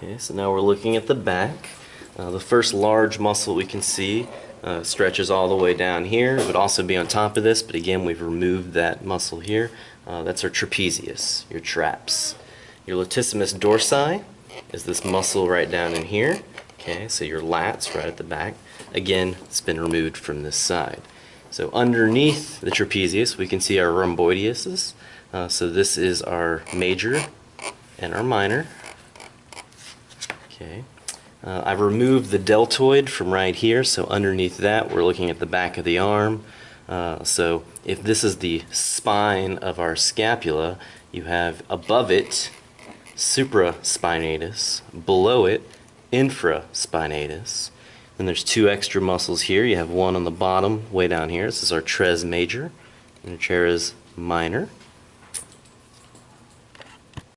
Okay, so now we're looking at the back. Uh, the first large muscle we can see uh, stretches all the way down here. It would also be on top of this, but again, we've removed that muscle here. Uh, that's our trapezius, your traps. Your latissimus dorsi is this muscle right down in here. Okay, so your lats right at the back. Again, it's been removed from this side. So underneath the trapezius, we can see our rhomboidiuses. Uh, so this is our major and our minor. Okay. Uh, I've removed the deltoid from right here, so underneath that we're looking at the back of the arm. Uh, so if this is the spine of our scapula, you have above it supraspinatus, below it infraspinatus. Then there's two extra muscles here. You have one on the bottom, way down here. This is our teres major and teres minor.